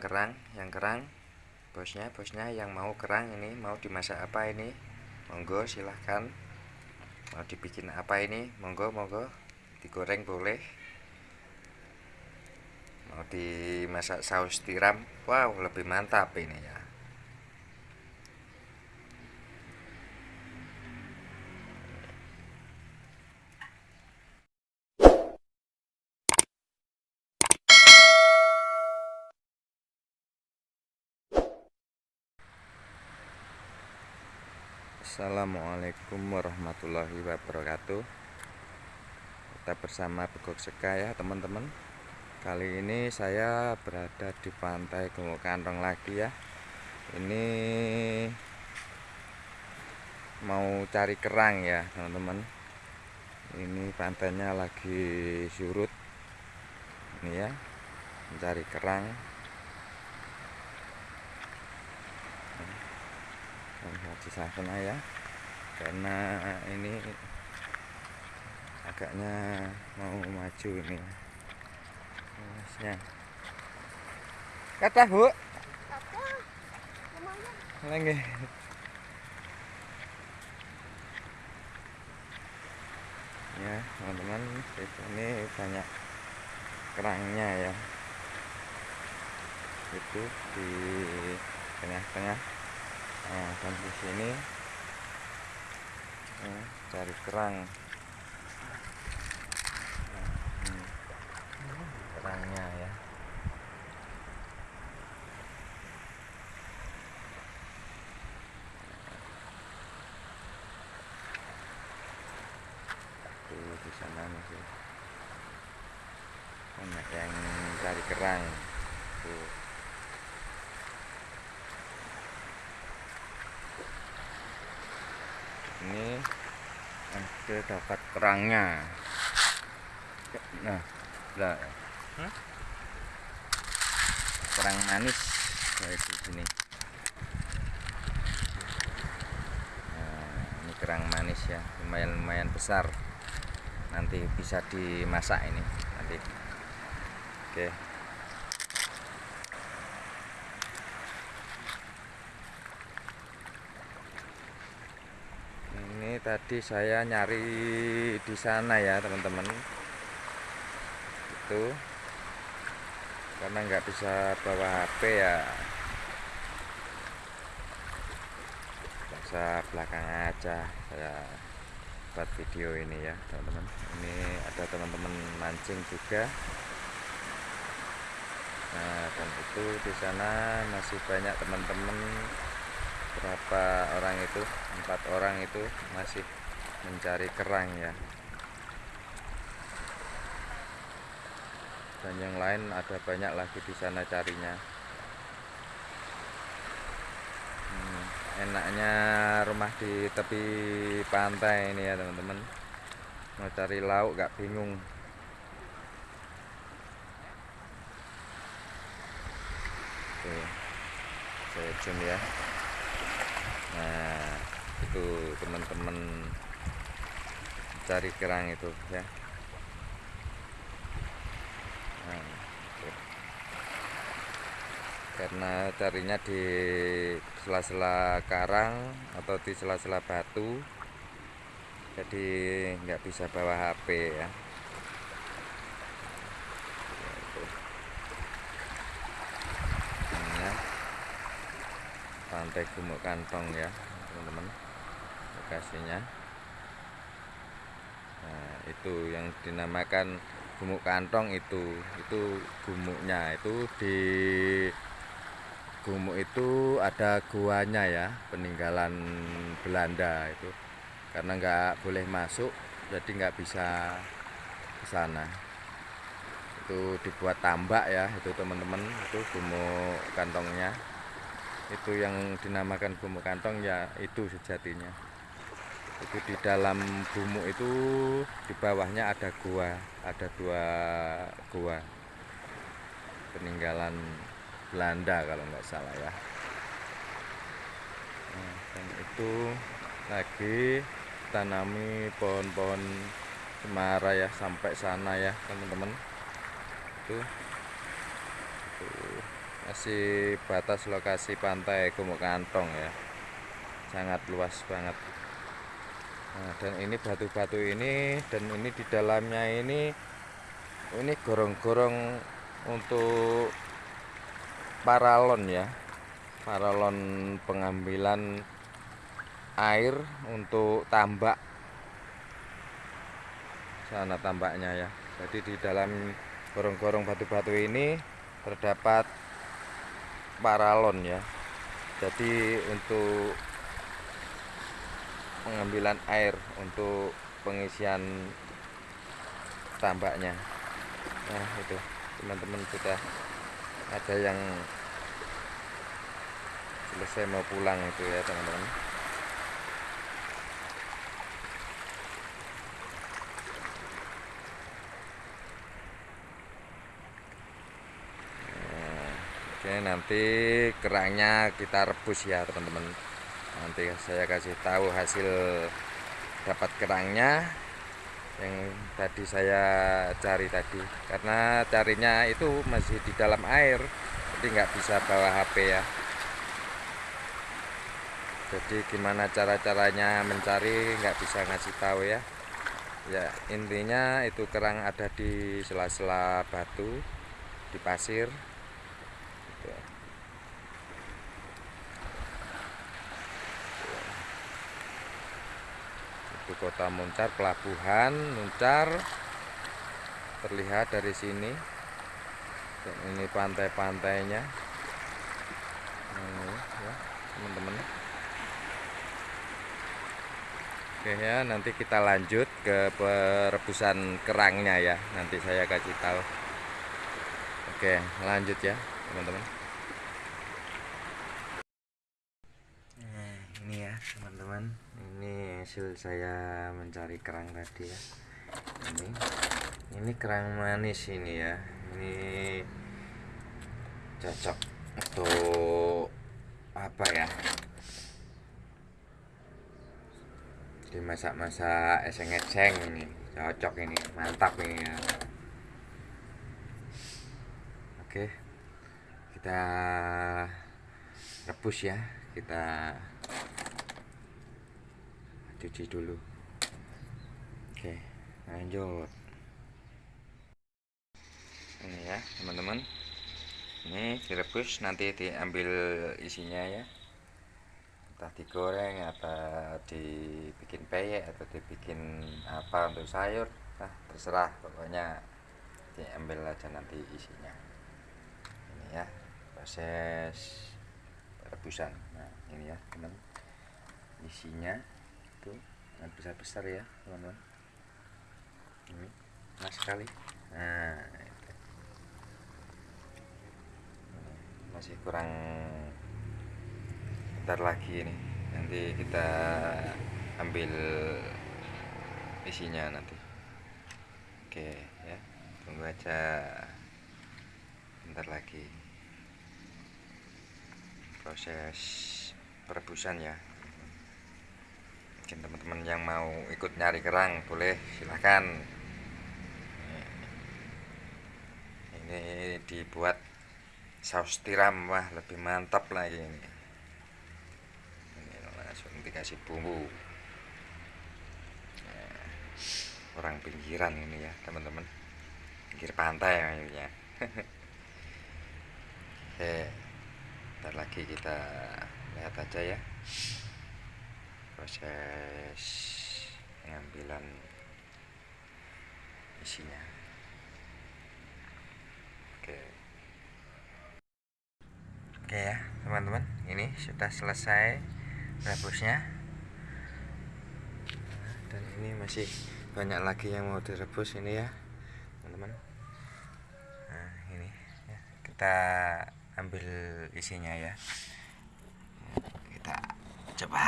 kerang yang kerang. Bosnya bosnya yang mau kerang ini mau dimasak apa ini? Monggo silahkan. Mau dibikin apa ini? Monggo monggo. Digoreng boleh. Mau dimasak saus tiram? Wow lebih mantap ini ya Assalamualaikum warahmatullahi wabarakatuh. Kita bersama Begok Seka ya teman-teman. Kali ini saya berada di pantai Gumuk Kantong lagi ya. Ini Mau cari kerang ya teman-teman. Ini pantainya lagi surut. Ini ya Mencari kerang di sana ya. Karena ini agaknya mau maju ini. Masnya. Kata bu. Lagi ya teman-teman ini banyak kerangnya ya. Itu di tengah-tengah nah dan di sini cari kerang. Nah, kerangnya ya. Tuh di sana masih banyak yang cari kerang. Tuh ini ada dapat kerangnya. Nah lah. Hmm? kerang manis di sini nah, ini kerang manis ya lumayan lumayan besar. Nanti bisa dimasak ini nanti. Oke. okay. Tadi saya nyari di sana ya teman-teman. Itu. Karena nggak bisa bawa HP ya. Bisa belakang aja saya buat video ini ya teman-teman. Ini ada teman-teman mancing juga. Nah dan itu di sana masih banyak teman-teman berapa orang itu? Empat orang itu masih mencari kerang ya. Dan yang lain ada banyak lagi di sana carinya. Hmm, enaknya rumah di tepi pantai ini ya teman-teman. Mau cari lauk gak bingung. Tuh, saya zoom ya nah itu teman-teman cari kerang itu ya. Nah, karena carinya di sela-sela karang atau di sela-sela batu jadi nggak bisa bawa HP ya pantai gumuk kantong ya teman-teman lokasinya. Nah itu yang dinamakan gumuk kantong itu itu gumuknya itu di gumuk itu ada guanya ya peninggalan Belanda itu. Karena nggak boleh masuk jadi nggak bisa ke sana. Itu dibuat tambak ya itu teman-teman itu gumuk kantongnya itu yang dinamakan bumuk kantong ya itu sejatinya. Itu di dalam bumuk itu di bawahnya ada gua ada dua gua. Peninggalan Belanda kalau nggak salah ya. Nah, dan itu lagi tanami pohon-pohon cemara ya sampai sana ya teman-teman. Itu masih batas lokasi pantai Gumuk Kantong ya. Sangat luas banget. Nah, dan ini batu-batu ini dan ini di dalamnya ini ini gorong-gorong untuk paralon ya. Paralon pengambilan air untuk tambak. Sana tambaknya ya. Jadi di dalam gorong-gorong batu-batu ini terdapat paralon ya. Jadi untuk pengambilan air untuk pengisian tambaknya. Nah itu. Teman-teman sudah ada yang selesai mau pulang itu ya teman-teman Oke nanti kerangnya kita rebus ya teman-teman. Nanti saya kasih tahu hasil dapat kerangnya yang tadi saya cari tadi. Karena carinya itu masih di dalam air jadi nggak bisa bawa HP ya. Jadi gimana cara-caranya mencari nggak bisa ngasih tahu ya. Ya intinya itu kerang ada di sela-sela batu di pasir itu kota Muncar pelabuhan Muncar. Terlihat dari sini. Dan ini pantai-pantainya ini ya teman-teman. Oke ya nanti kita lanjut ke perebusan kerangnya ya. Nanti saya kasih tahu. Oke lanjut ya teman-teman. Nah ini ya teman-teman ini hasil saya mencari kerang tadi ya. Ini ini kerang manis ini ya. Ini cocok untuk apa ya? Dimasak-masak eseng-eseng ini. Cocok ini mantap ini ya. Oke kita rebus ya. Kita cuci dulu. Oke lanjut. Ini ya teman-teman. Ini direbus nanti diambil isinya ya. Entah digoreng atau dibikin peyek atau dibikin apa untuk sayur. Nah terserah pokoknya diambil aja nanti isinya. Ini ya proses rebusan. Nah ini ya teman isinya itu. Yang besar besar ya teman-teman. Ini nah sekali. Nah itu. masih kurang bentar lagi ini. Nanti kita ambil isinya nanti. Oke ya. Tunggu aja bentar lagi. Proses perebusan ya mungkin teman-teman yang mau ikut nyari kerang boleh silahkan ini dibuat saus tiram wah lebih mantap lagi ini. Ini langsung dikasih bumbu. Nah, orang pinggiran ini ya teman-teman. Pinggir pantai ya. Oke ntar lagi kita lihat aja ya proses pengambilan isinya. Oke. Oke ya teman-teman. Ini sudah selesai rebusnya. Dan ini masih banyak lagi yang mau direbus ini ya teman-teman. Nah ini ya, kita ambil isinya ya. Kita coba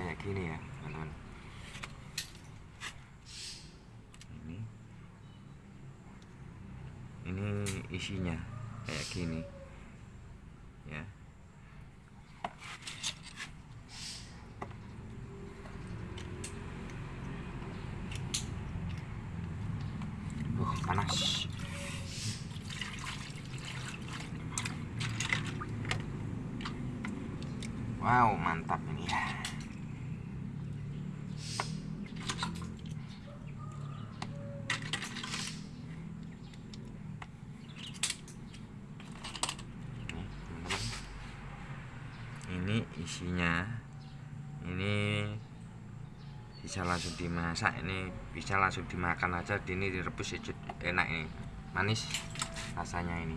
kayak gini ya teman-teman. Ini. Ini isinya kayak gini. Ya. Uh panas. Wow mantap. Isinya. Ini bisa langsung dimasak ini bisa langsung dimakan aja ini direbus enak ini. Manis rasanya ini.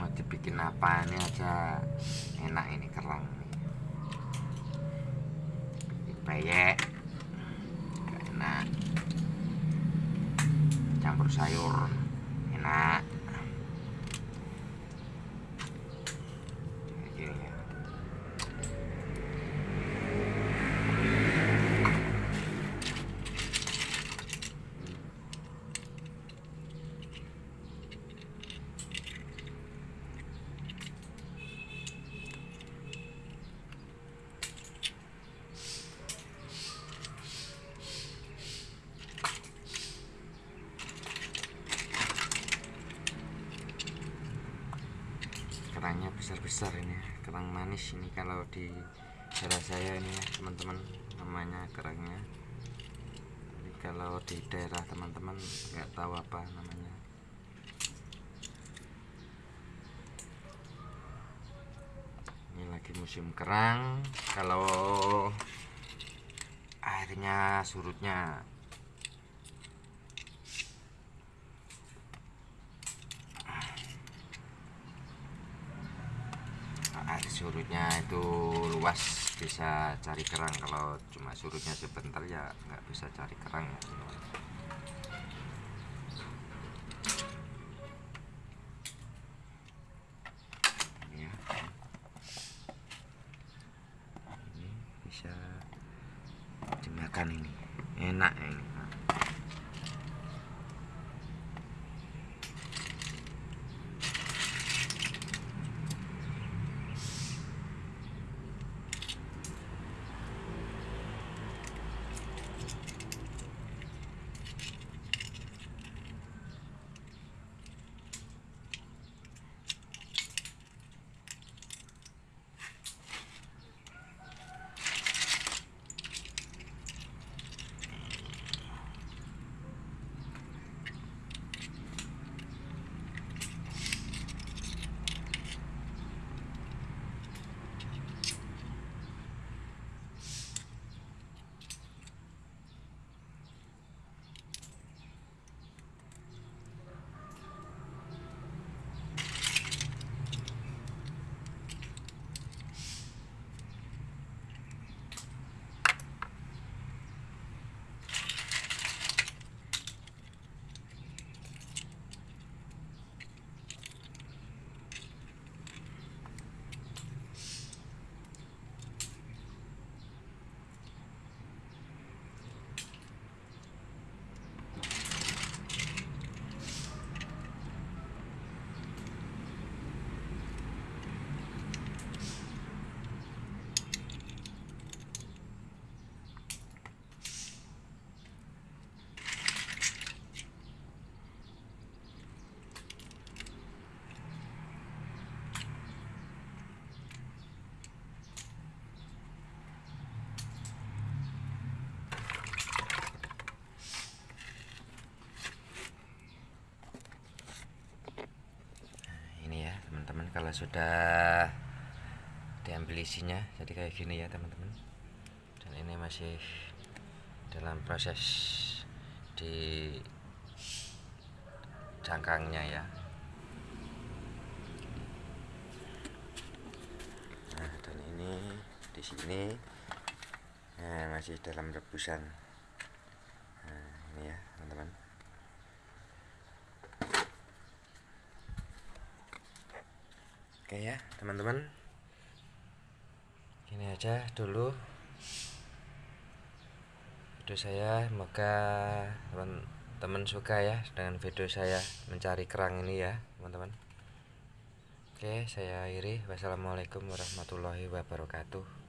Mau dibikin apa ini aja enak ini kerang bikin peyek enak. Campur sayur enak Kayak gini ya. kerangnya besar-besar ini kerang manis ini kalau di daerah saya ini ya teman-teman namanya kerangnya. Jadi kalau di daerah teman-teman nggak tahu apa namanya. Ini lagi musim kerang kalau airnya surutnya air surutnya itu luas bisa cari kerang kalau cuma surutnya sebentar ya nggak bisa cari kerang ya. Ini ya. bisa dimakan ini enak ini sudah diambil isinya jadi kayak gini ya teman-teman. Dan ini masih dalam proses di cangkangnya ya. Nah dan ini di sini nah, masih dalam rebusan. Nah, ini ya teman-teman Oke ya teman-teman. Ini aja dulu. Video saya Semoga teman-teman suka ya Dengan video saya mencari kerang ini ya teman-teman. Oke saya akhiri. Wassalamualaikum warahmatullahi wabarakatuh